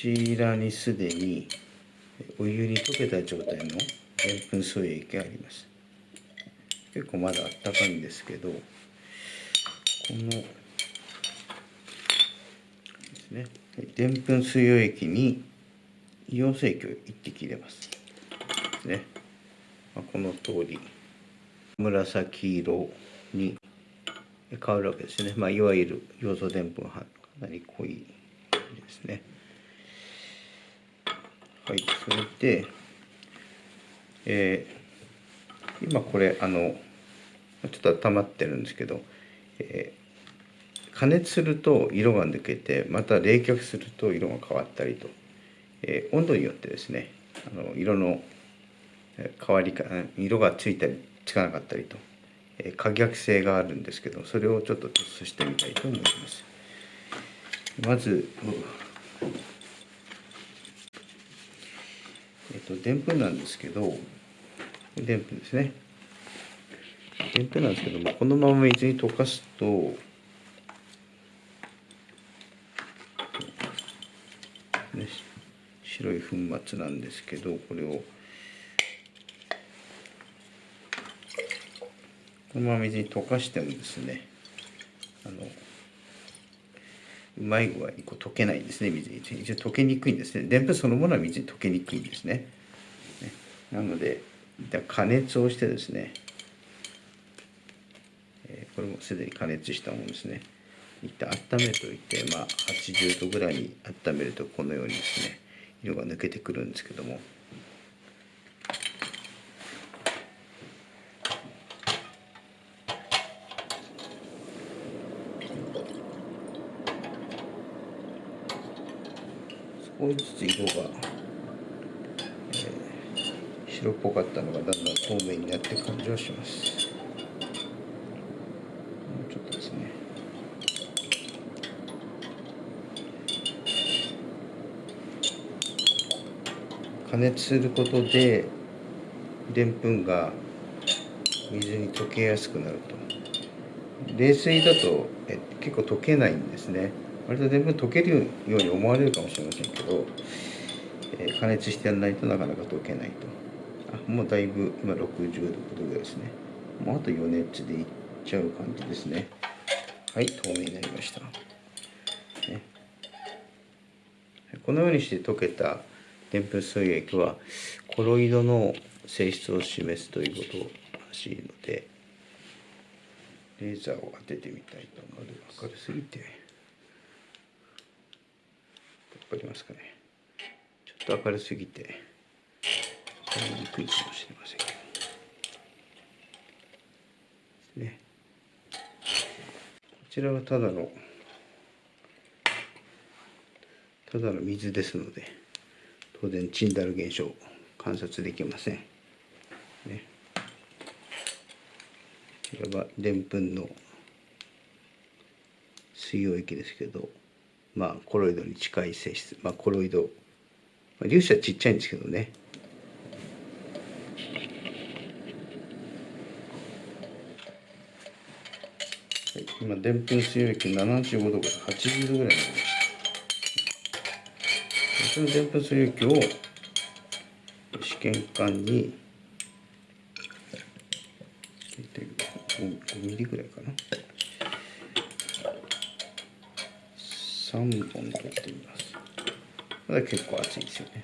ちらにすでにお湯に溶けた状態のでんぷん素液があります。結構まだあったかいんですけどこのですね。でんぷん水溶液に硫黄水液を1滴入れます。ですね、まあ、この通り。紫色に変わるわけですね、まあ、いわゆる要素でんぷんかなり濃いですね。はいそれで、えー、今これあのちょっと温まってるんですけど、えー、加熱すると色が抜けてまた冷却すると色が変わったりと、えー、温度によってですねあの色の変わりか色がついたりつかなかったりと、えー、可逆性があるんですけどそれをちょっとテストしてみたいと思います。まず、えっとでんぷんなんですけどでんぷんですね。でんぷんなんですけどもこのまま水に溶かすとね、白い粉末なんですけどこれをこのまま水に溶かしてもですねあのうまい具合にこう溶けないんですね。水に一応溶けにくいんですね。でんぷんそのものは水に溶けにくいんですね。ね。なので加熱をしてですね。これもすでに加熱したものですね。一旦温めておいて、まあ、80度ぐらいに温めるとこのようにですね色が抜けてくるんですけども。少しずつ色が、えー、白っぽかったのがだんだん透明になって感じはします。もうちょっとですね。加熱することででんぷんが水に溶けやすくなると。冷水だとえ結構溶けないんですね。割とでんぷん溶けるように思われるかもしれませんけど、えー、加熱してやらないとなかなか溶けないと。あもうだいぶ今60度ぐらいですね。もうあと余熱でいっちゃう感じですね。はい透明になりました、ね、このようにして溶けたでんぷん水液はコロイドの性質を示すということらしいのでレーザーを当ててみたいと思います。明るすぎて分かりますかね。ちょっと明るすぎて分かりにくいかもしれませんけど。ね。こちらはただのただの水ですので当然チンダル現象観察できません。ね、これはでんぷんの水溶液ですけどまあコロイドに近い性質まあコロイド、まあ、粒子はちっちゃいんですけどね、今でんぷん水溶液75度から80度ぐらいになりました。そのでんぷん水溶液を試験管に 5, ミリぐらいかな。3本取ってみます。これ結構熱いですよね。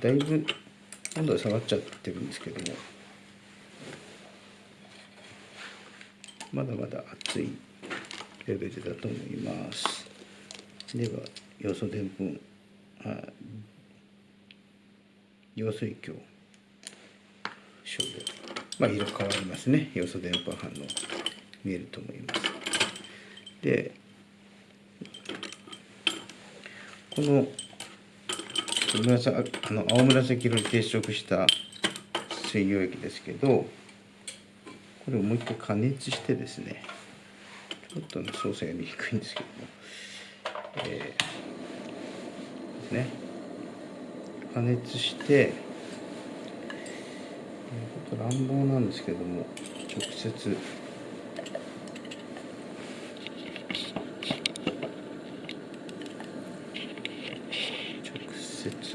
だいぶ温度が下がっちゃってるんですけども。まだまだ熱いレベルだと思います。では要素でんぷん。あ要素液を少量まあ色変わりますね。要素でんぷん反応見えると思います。でこの紫あの青紫色に定色した水溶液ですけどこれをもう一回加熱してですねちょっとの操作やりにくいんですけどもえー、ですね。加熱してちょっと乱暴なんですけども直接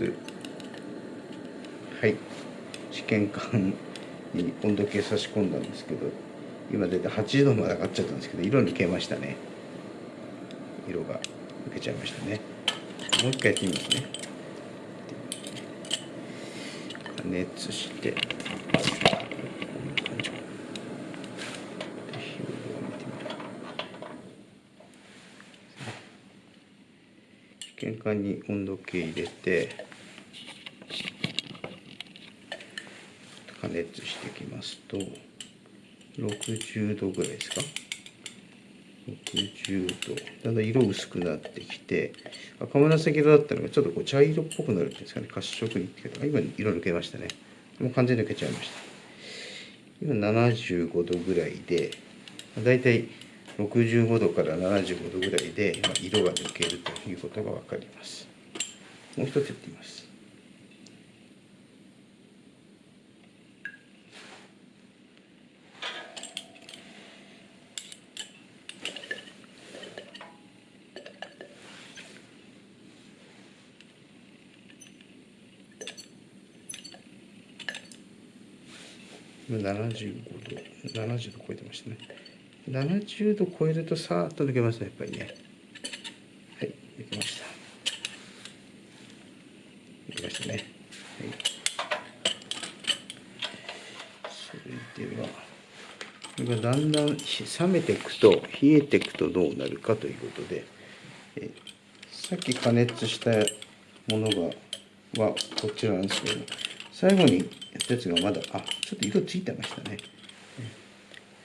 つはい。試験管に温度計差し込んだんですけど今出て8度まで上がっちゃったんですけど色に消えましたね。色が抜けちゃいましたね。もう一回やってみますね。加熱して試験管に温度計入れて加熱していきますと60度ぐらいですか？60度。だんだん色薄くなってきて赤紫色だったのがちょっとこう茶色っぽくなるっていうんですかね。褐色にって今色抜けましたね。もう完全に抜けちゃいました。今75度ぐらいでだいたい65度から75度ぐらいで色が抜けるということが分かります。もう一つやってみます。75度70度超えてましたね。70度超えるとさーっと抜けますねやっぱりね。はい抜けました。抜けましたね。はい。それではこれがだんだん冷めていくと冷えていくとどうなるかということでえさっき加熱したものがはこちらなんですけど最後にやつがまだあちょっと色ついてましたね。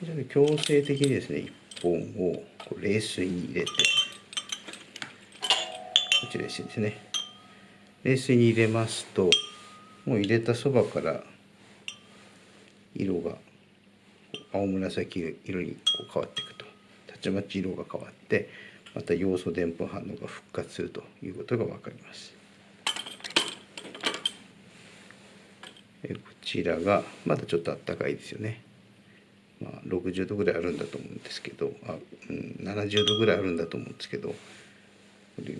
じゃあ強制的にですね1本をこう冷水に入れてこっち冷水ですね冷水に入れますともう入れたそばから色が青紫色にこう変わっていくとたちまち色が変わってまた要素でんぷん反応が復活するということが分かります。こちらがまだちょっとあったかいですよね。まあ、60度ぐらいあるんだと思うんですけどあ、うん、70度ぐらいあるんだと思うんですけどこれを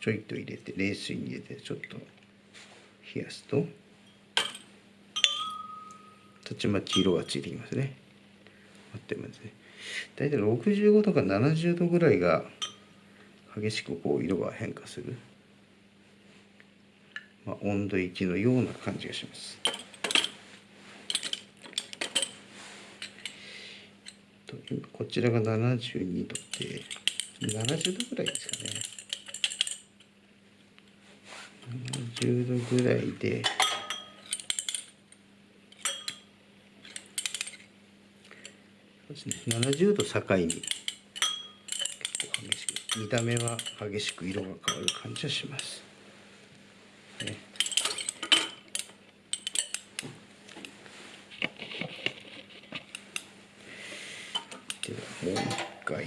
ちょいと入れて冷水に入れてちょっと冷やすとたちまち色がついてきますね。待ってますね。大体65度から70度ぐらいが激しくこう色が変化する。まあ、温度域のような感じがします。こちらが72度で70度ぐらいですかね。70度ぐらいでそうですね70度境に結構激しく見た目は激しく色が変わる感じはします。ね。ではもう一回。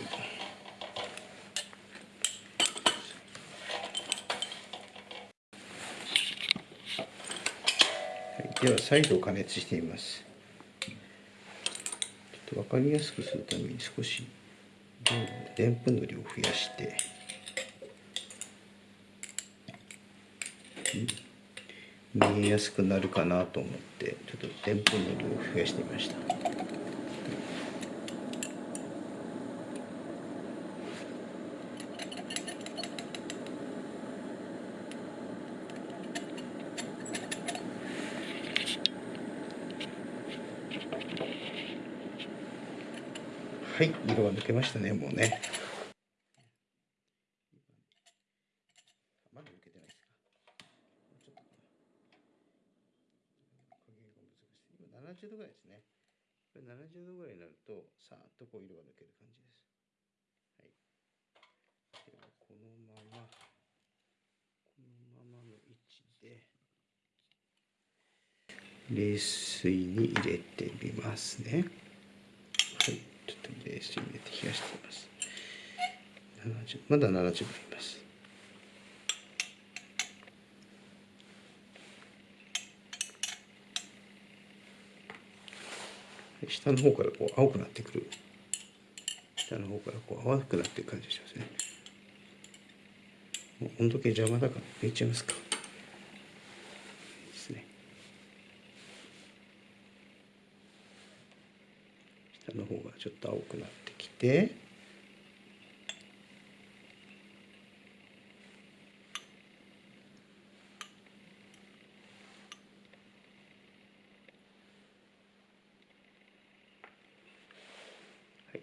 では再度加熱してみます。ちょっと分かりやすくするために少しでんぷんの量を増やして。見えやすくなるかなと思ってちょっとでんぷんの量を増やしてみました。はい色が抜けましたねもうね。70度ぐらいですね。これ70度ぐらいになると、さーっとこう色が抜ける感じです。はい。では、このまま、このままの位置で、冷水に入れてみますね。はい。ちょっと冷水に入れて冷やしてみます。70まだ70度下の方からこう青くなってくる。下の方からこう淡くなっていく感じしますね。もう温度計邪魔だから入れちゃいますか。ですね。下の方がちょっと青くなってきて。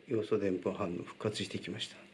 要素でんぷん反応復活してきました。